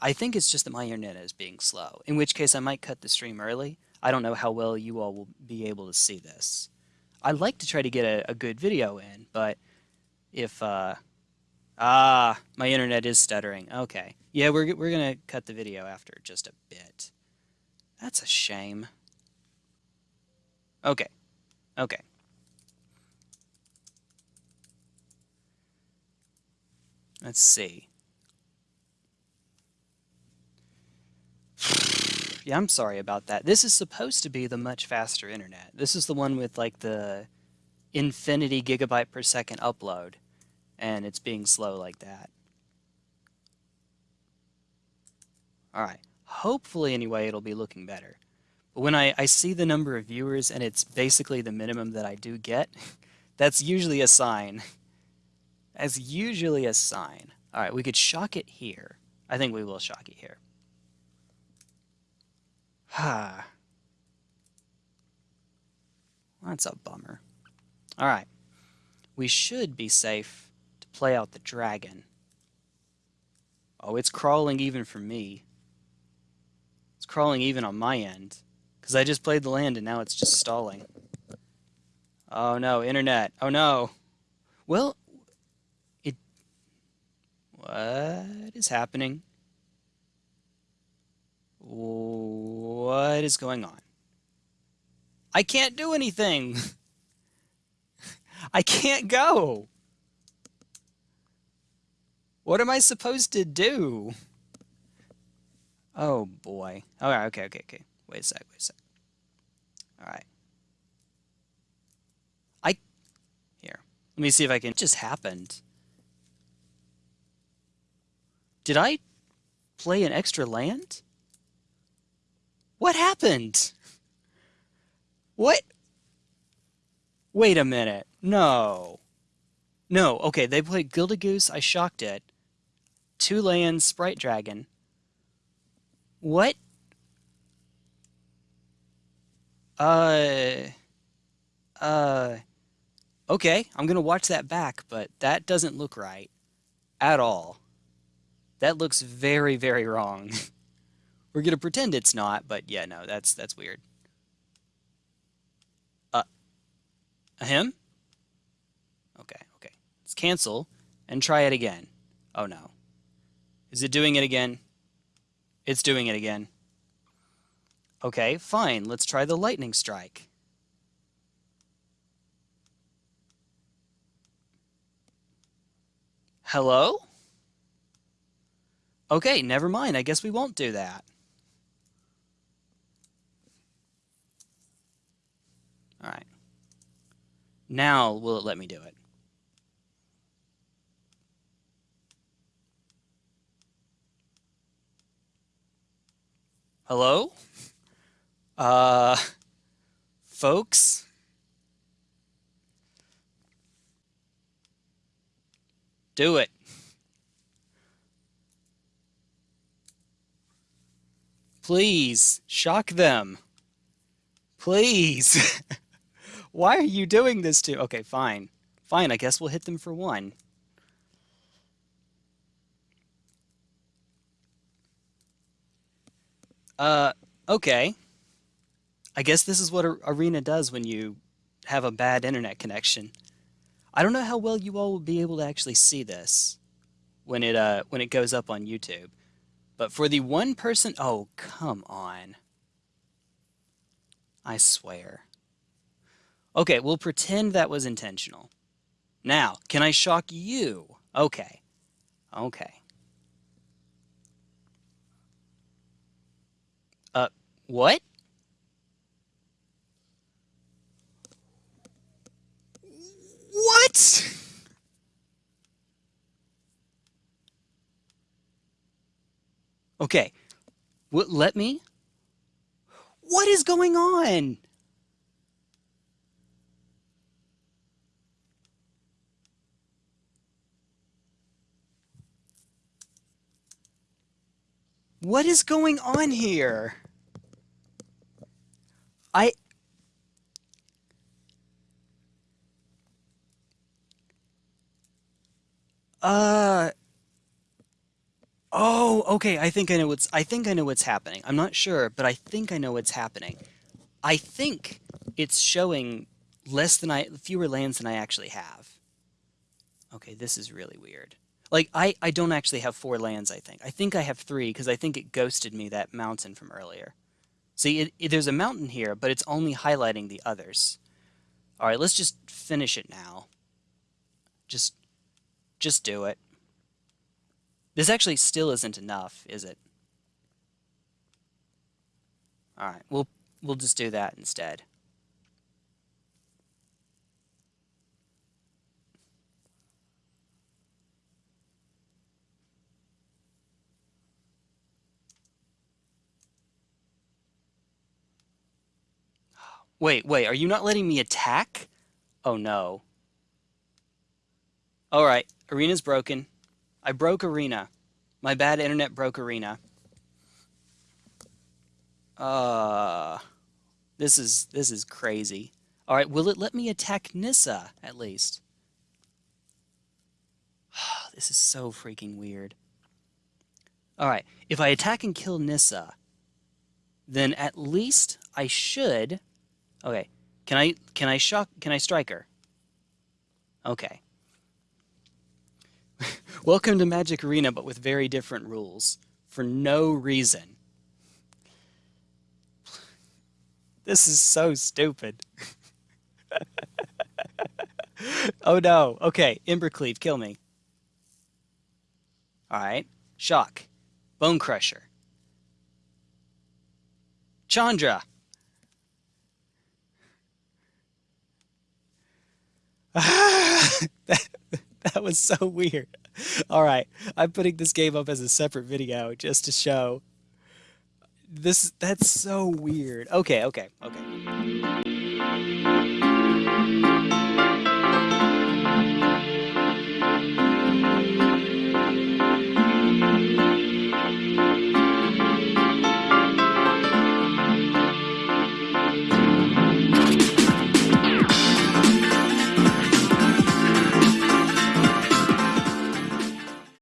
I think it's just that my internet is being slow, in which case I might cut the stream early. I don't know how well you all will be able to see this. I'd like to try to get a, a good video in, but if, uh, ah, my internet is stuttering. Okay. Yeah, we're, we're going to cut the video after just a bit. That's a shame. Okay. Okay. Let's see. Yeah, I'm sorry about that. This is supposed to be the much faster internet. This is the one with like the infinity gigabyte per second upload, and it's being slow like that. Alright, hopefully anyway it'll be looking better. But when I, I see the number of viewers and it's basically the minimum that I do get, that's usually a sign as usually a sign. All right, we could shock it here. I think we will shock it here. Ha. That's a bummer. All right. We should be safe to play out the dragon. Oh, it's crawling even for me. It's crawling even on my end. Because I just played the land and now it's just stalling. Oh no, internet. Oh no. Well, it... what is happening? What is going on? I can't do anything. I can't go. What am I supposed to do? Oh boy. Oh, All right, okay, okay, okay. Wait a sec, wait a sec. All right. I here. Let me see if I can. It just happened. Did I play an extra land? What happened? What? Wait a minute. No. No, okay, they played Gilded Goose, I shocked it. Two lands, Sprite Dragon. What? Uh... Uh... Okay, I'm gonna watch that back, but that doesn't look right. At all. That looks very, very wrong. We're gonna pretend it's not, but yeah, no, that's that's weird. Uh, him? Okay, okay. Let's cancel and try it again. Oh no. Is it doing it again? It's doing it again. Okay, fine. Let's try the lightning strike. Hello? Okay, never mind. I guess we won't do that. All right. Now will it let me do it? Hello? Uh, folks? Do it. Please, shock them. Please. Why are you doing this to... Okay, fine. Fine, I guess we'll hit them for one. Uh, okay. I guess this is what Arena does when you have a bad internet connection. I don't know how well you all will be able to actually see this when it uh when it goes up on YouTube. But for the one person, oh, come on. I swear. Okay, we'll pretend that was intentional. Now, can I shock you? Okay. Okay. Uh, what? What? Okay. What, let me? What is going on? What is going on here? I... Uh... Oh, okay. I think I know what's I think I know what's happening. I'm not sure, but I think I know what's happening. I think it's showing less than I fewer lands than I actually have. Okay, this is really weird. Like I I don't actually have four lands, I think. I think I have 3 because I think it ghosted me that mountain from earlier. See, it, it, there's a mountain here, but it's only highlighting the others. All right, let's just finish it now. Just just do it. This actually still isn't enough, is it? All right, we'll we'll just do that instead. Wait, wait, are you not letting me attack? Oh no. Alright, arena's broken. I broke arena. My bad internet broke arena. Uh this is this is crazy. Alright, will it let me attack Nissa at least? this is so freaking weird. Alright, if I attack and kill Nissa, then at least I should Okay. Can I can I shock can I strike her? Okay. Welcome to Magic Arena, but with very different rules. For no reason. This is so stupid. oh no. Okay, Embercleave, kill me. Alright. Shock. Bone Crusher. Chandra! that, that was so weird. All right, I'm putting this game up as a separate video just to show this. That's so weird. Okay, okay, okay.